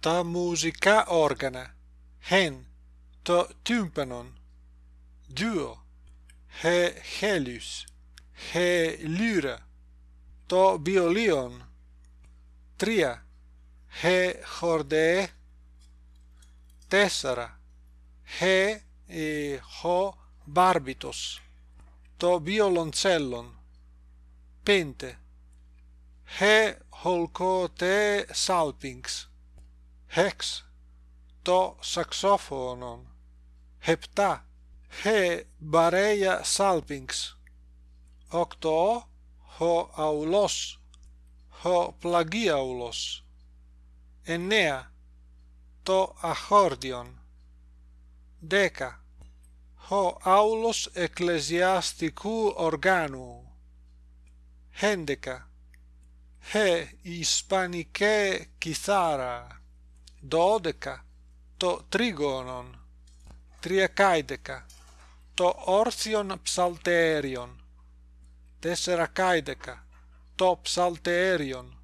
τα μουσικά όργανα, χεν, το τύμπανον, δύο, χε χέλιους, χε λύρα, το βιολίον, τρία, χε χορδέ, τέσσερα, χε ε, χο to το βιολοντσέλλον, πέντε, χε χολκοτε σάλπινγκς, Hex το σαξόφωνον. Heptá he μπαρέια salpings. Οκτώ. Ο αουλός. Ο πλαγίαουλος. Εννέα. το αχόρδιον. Δέκα. Ο άουλος εκκλησιαστικού οργάνου. Χέντεκα. Χε ισπανικέ κιθάρα. dodeca to trigonon triacaideca to orsion psalterion tesseracaideca to psalterion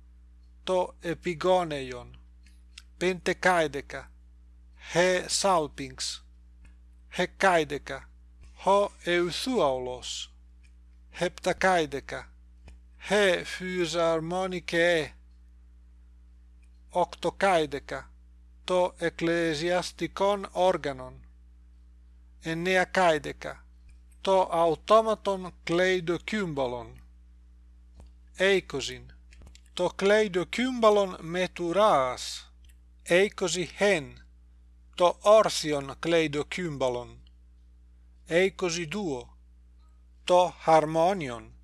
to epigoneion pentecaideca he salpings hecaideca ho euthuaulos heptacaideca he fusarmonicae octocaideca το εκκλησιαστικόν όργανον. 9 καίδεκα το αυτόματον κλέιδο κύμπαλον. 20 το κλέιδο κύμπαλον μετουράς. 20 χεν το όρθιον κλέιδο κύμπαλον. 22 το χαρμόνιον.